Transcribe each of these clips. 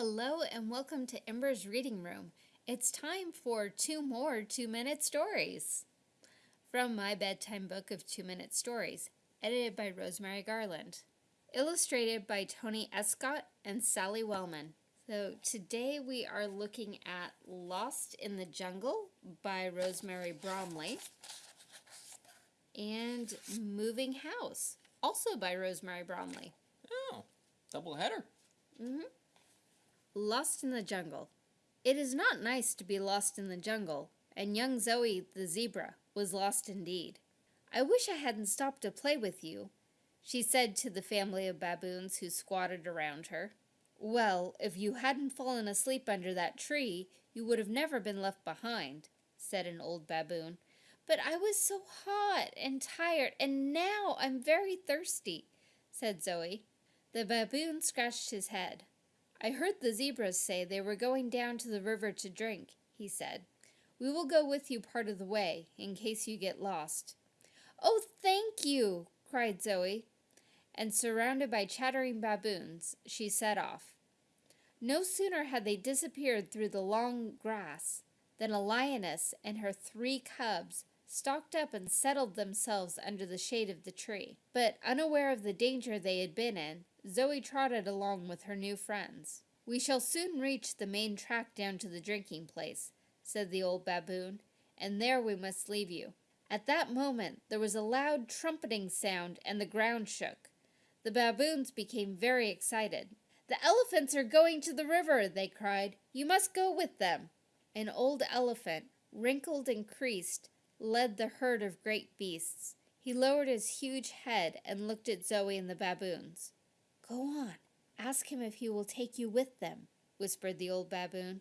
Hello and welcome to Ember's Reading Room. It's time for two more two minute stories from my bedtime book of two minute stories, edited by Rosemary Garland, illustrated by Tony Escott and Sally Wellman. So today we are looking at Lost in the Jungle by Rosemary Bromley and Moving House, also by Rosemary Bromley. Oh, double header. Mm-hmm. Lost in the Jungle. It is not nice to be lost in the jungle, and young Zoe the zebra was lost indeed. I wish I hadn't stopped to play with you, she said to the family of baboons who squatted around her. Well, if you hadn't fallen asleep under that tree, you would have never been left behind, said an old baboon. But I was so hot and tired, and now I'm very thirsty, said Zoe. The baboon scratched his head. I heard the zebras say they were going down to the river to drink, he said. We will go with you part of the way, in case you get lost. Oh, thank you, cried Zoe, and surrounded by chattering baboons, she set off. No sooner had they disappeared through the long grass than a lioness and her three cubs stalked up and settled themselves under the shade of the tree. But unaware of the danger they had been in, Zoe trotted along with her new friends. We shall soon reach the main track down to the drinking place, said the old baboon, and there we must leave you. At that moment there was a loud trumpeting sound and the ground shook. The baboons became very excited. The elephants are going to the river, they cried. You must go with them. An old elephant, wrinkled and creased, led the herd of great beasts. He lowered his huge head and looked at Zoe and the baboons. Go on. Ask him if he will take you with them, whispered the old baboon.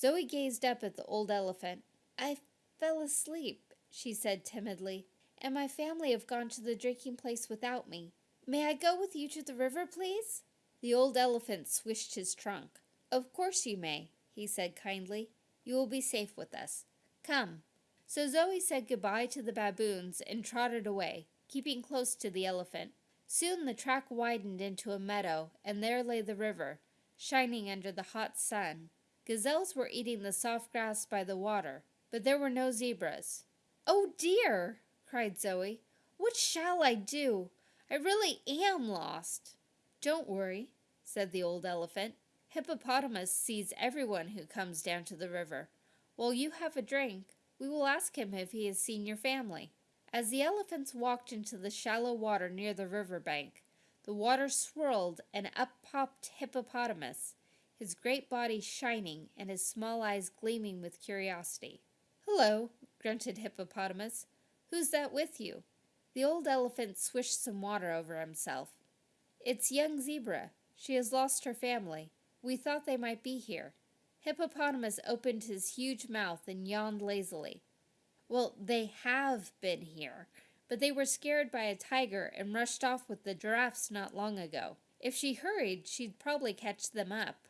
Zoe gazed up at the old elephant. I fell asleep, she said timidly, and my family have gone to the drinking place without me. May I go with you to the river, please? The old elephant swished his trunk. Of course you may, he said kindly. You will be safe with us. Come. So Zoe said goodbye to the baboons and trotted away, keeping close to the elephant. Soon the track widened into a meadow, and there lay the river, shining under the hot sun. Gazelles were eating the soft grass by the water, but there were no zebras. Oh dear, cried Zoe. What shall I do? I really am lost. Don't worry, said the old elephant. Hippopotamus sees everyone who comes down to the river. While you have a drink, we will ask him if he has seen your family. As the elephants walked into the shallow water near the river bank, the water swirled and up popped Hippopotamus, his great body shining and his small eyes gleaming with curiosity. Hello, grunted Hippopotamus. Who's that with you? The old elephant swished some water over himself. It's young Zebra. She has lost her family. We thought they might be here. Hippopotamus opened his huge mouth and yawned lazily. Well, they have been here, but they were scared by a tiger and rushed off with the giraffes not long ago. If she hurried, she'd probably catch them up.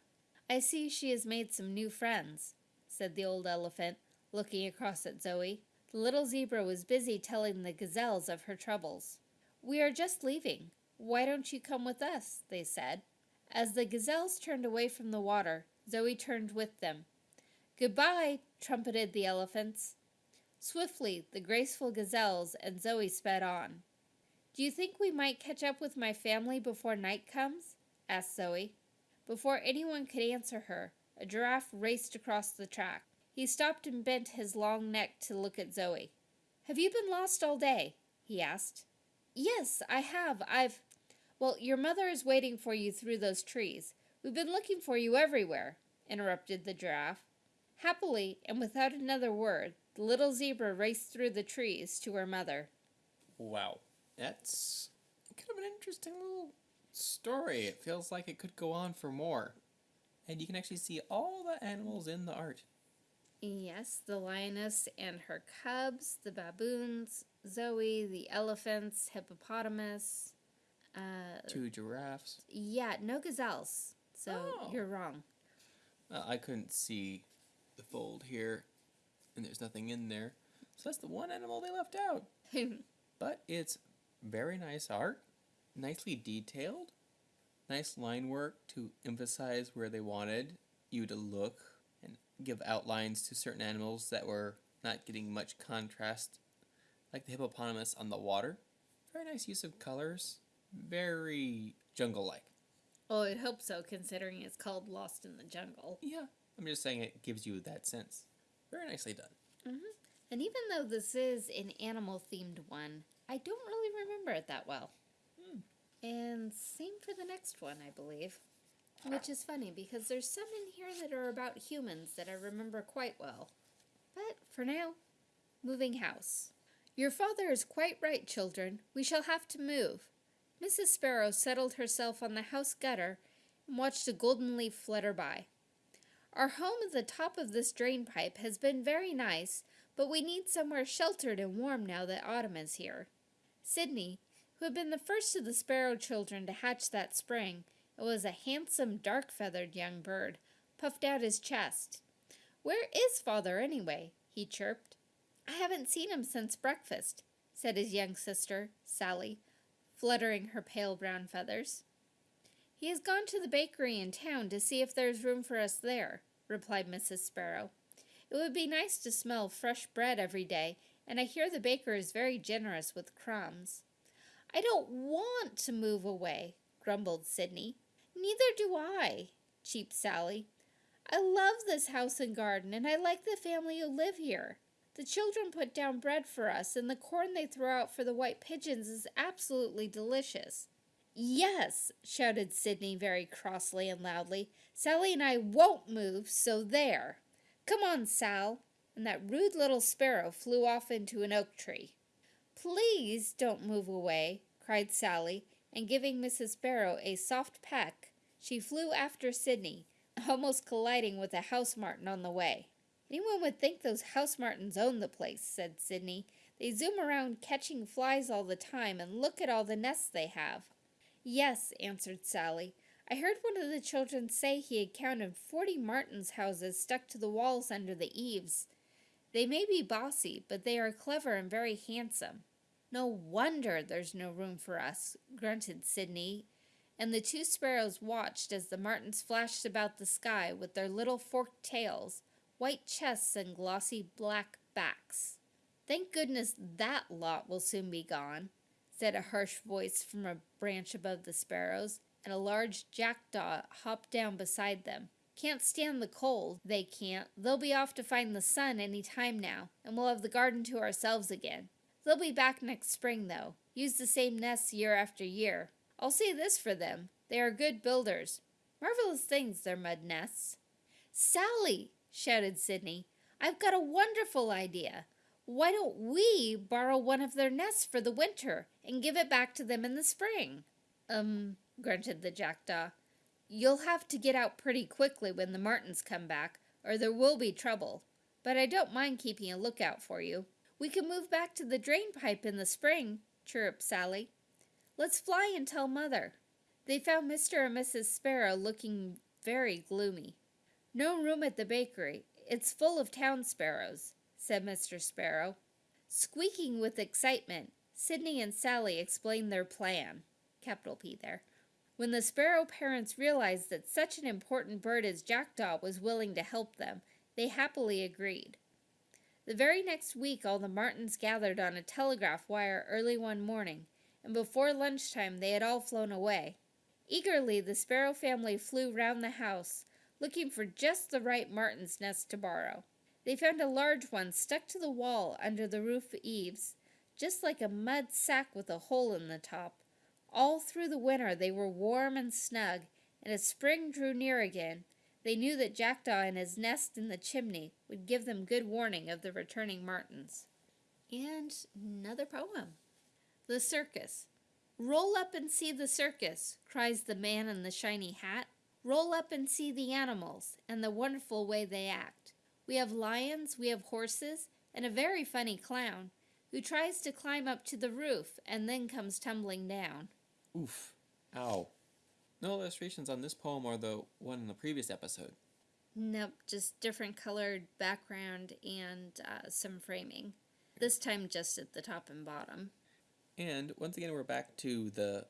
I see she has made some new friends, said the old elephant, looking across at Zoe. The little zebra was busy telling the gazelles of her troubles. We are just leaving. Why don't you come with us? they said. As the gazelles turned away from the water, Zoe turned with them. Goodbye, trumpeted the elephants. Swiftly, the graceful gazelles and Zoe sped on. Do you think we might catch up with my family before night comes? asked Zoe. Before anyone could answer her, a giraffe raced across the track. He stopped and bent his long neck to look at Zoe. Have you been lost all day? he asked. Yes, I have. I've... Well, your mother is waiting for you through those trees. We've been looking for you everywhere, interrupted the giraffe. Happily, and without another word, the little zebra raced through the trees to her mother. Wow. That's kind of an interesting little story. It feels like it could go on for more. And you can actually see all the animals in the art. Yes, the lioness and her cubs, the baboons, Zoe, the elephants, hippopotamus. Uh, Two giraffes. Yeah, no gazelles. So oh. you're wrong. Uh, I couldn't see the fold here and there's nothing in there. So that's the one animal they left out. but it's very nice art, nicely detailed, nice line work to emphasize where they wanted you to look and give outlines to certain animals that were not getting much contrast, like the hippopotamus on the water. Very nice use of colors. Very jungle like. Oh, I'd hope so, considering it's called Lost in the Jungle. Yeah, I'm just saying it gives you that sense. Very nicely done. And even though this is an animal themed one, I don't really remember it that well. Hmm. And same for the next one, I believe. Which is funny because there's some in here that are about humans that I remember quite well. But for now, moving house. Your father is quite right, children. We shall have to move. Mrs. Sparrow settled herself on the house gutter and watched a golden leaf flutter by. Our home at the top of this drain pipe has been very nice, but we need somewhere sheltered and warm now that autumn is here. Sidney, who had been the first of the sparrow children to hatch that spring, and was a handsome, dark feathered young bird, puffed out his chest. Where is father, anyway? he chirped. I haven't seen him since breakfast, said his young sister, Sally, fluttering her pale brown feathers. He has gone to the bakery in town to see if there's room for us there, replied Mrs. Sparrow. It would be nice to smell fresh bread every day, and I hear the baker is very generous with crumbs. I don't want to move away, grumbled Sidney. Neither do I, cheeped Sally. I love this house and garden, and I like the family who live here. The children put down bread for us, and the corn they throw out for the white pigeons is absolutely delicious. Yes, shouted Sidney very crossly and loudly. Sally and I won't move, so there. Come on, Sal. And that rude little sparrow flew off into an oak tree. Please don't move away, cried Sally, and giving Mrs. Sparrow a soft peck, she flew after Sidney, almost colliding with a house martin on the way. Anyone would think those house martins own the place, said Sidney. They zoom around catching flies all the time, and look at all the nests they have. Yes, answered Sally. I heard one of the children say he had counted forty martins' houses stuck to the walls under the eaves. They may be bossy, but they are clever and very handsome. No wonder there's no room for us, grunted Sidney, and the two sparrows watched as the martins flashed about the sky with their little forked tails, white chests, and glossy black backs. Thank goodness that lot will soon be gone, said a harsh voice from a branch above the sparrows, and a large jackdaw hopped down beside them. Can't stand the cold, they can't. They'll be off to find the sun any time now, and we'll have the garden to ourselves again. They'll be back next spring, though. Use the same nests year after year. I'll say this for them they are good builders. Marvelous things, their mud nests. Sally, shouted Sidney, I've got a wonderful idea. Why don't we borrow one of their nests for the winter and give it back to them in the spring? Um, grunted the jackdaw. You'll have to get out pretty quickly when the martins come back, or there will be trouble. But I don't mind keeping a lookout for you. We can move back to the drain pipe in the spring, chirruped Sally. Let's fly and tell Mother. They found Mr. and Mrs. Sparrow looking very gloomy. No room at the bakery. It's full of town sparrows, said Mr. Sparrow. Squeaking with excitement, Sidney and Sally explained their plan. Capital P there. When the sparrow parents realized that such an important bird as Jackdaw was willing to help them, they happily agreed. The very next week, all the martins gathered on a telegraph wire early one morning, and before lunchtime they had all flown away. Eagerly, the sparrow family flew round the house, looking for just the right martin's nest to borrow. They found a large one stuck to the wall under the roof eaves, just like a mud sack with a hole in the top. All through the winter they were warm and snug, and as spring drew near again, they knew that Jackdaw and his nest in the chimney would give them good warning of the returning martins. And another poem. The circus. Roll up and see the circus, cries the man in the shiny hat. Roll up and see the animals and the wonderful way they act. We have lions, we have horses, and a very funny clown who tries to climb up to the roof and then comes tumbling down. Oof. Ow. No illustrations on this poem or the one in the previous episode. Nope, just different colored background and uh, some framing. This time just at the top and bottom. And once again, we're back to the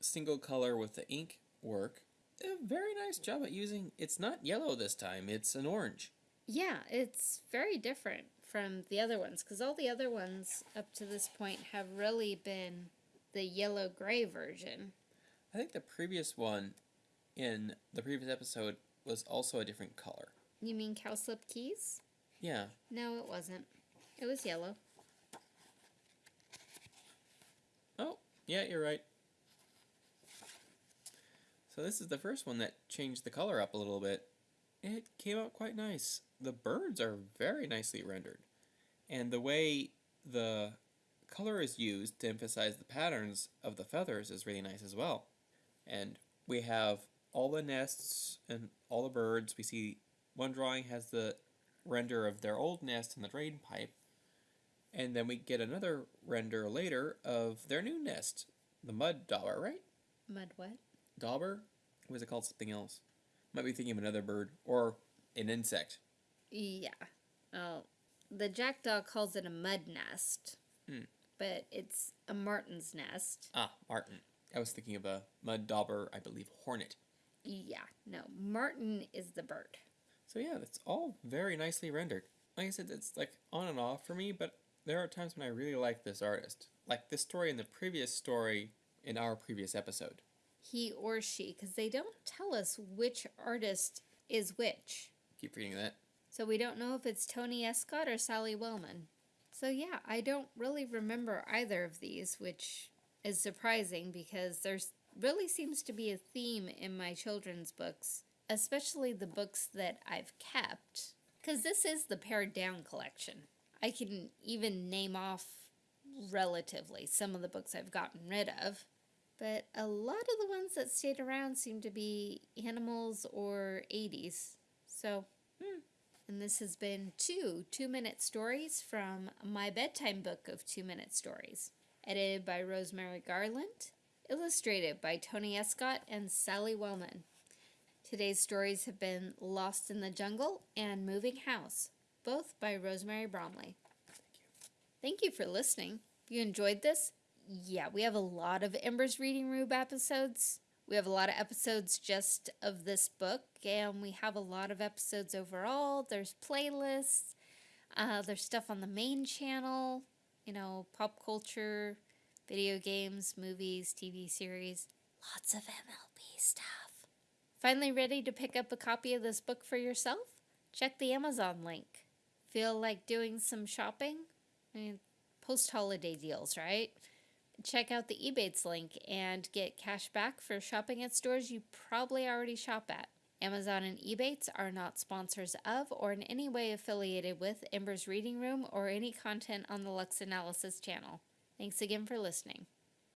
single color with the ink work. A very nice job at using. It's not yellow this time. It's an orange. Yeah, it's very different from the other ones because all the other ones up to this point have really been the yellow gray version. I think the previous one in the previous episode was also a different color. You mean cowslip keys? Yeah. No, it wasn't. It was yellow. Oh, yeah, you're right. So this is the first one that changed the color up a little bit. It came out quite nice. The birds are very nicely rendered. And the way the color is used to emphasize the patterns of the feathers is really nice as well. And we have all the nests and all the birds. We see one drawing has the render of their old nest in the drain pipe. And then we get another render later of their new nest, the mud dauber, right? Mud what? Dauber? Was it called something else? Might be thinking of another bird or an insect. Yeah. Oh, the jackdaw calls it a mud nest, Hmm. but it's a martin's nest. Ah, Martin. I was thinking of a mud dauber, I believe, hornet. Yeah, no, martin is the bird. So yeah, that's all very nicely rendered. Like I said, it's like on and off for me, but there are times when I really like this artist. Like this story and the previous story in our previous episode. He or she, because they don't tell us which artist is which. Keep reading that. So we don't know if it's Tony Escott or Sally Wellman. So yeah, I don't really remember either of these, which is surprising because there's really seems to be a theme in my children's books, especially the books that I've kept. Because this is the pared down collection. I can even name off relatively some of the books I've gotten rid of. But a lot of the ones that stayed around seem to be animals or 80s. So, hmm. And this has been two two minute stories from my bedtime book of two minute stories. Edited by Rosemary Garland, illustrated by Tony Escott and Sally Wellman. Today's stories have been Lost in the Jungle and Moving House, both by Rosemary Bromley. Thank you Thank you for listening. If you enjoyed this, yeah, we have a lot of Ember's Reading Room episodes. We have a lot of episodes just of this book, and we have a lot of episodes overall. There's playlists, uh, there's stuff on the main channel, you know, pop culture, video games, movies, TV series, lots of MLB stuff. Finally, ready to pick up a copy of this book for yourself? Check the Amazon link. Feel like doing some shopping? I mean, post holiday deals, right? Check out the Ebates link and get cash back for shopping at stores you probably already shop at. Amazon and Ebates are not sponsors of or in any way affiliated with Ember's Reading Room or any content on the Lux Analysis channel. Thanks again for listening.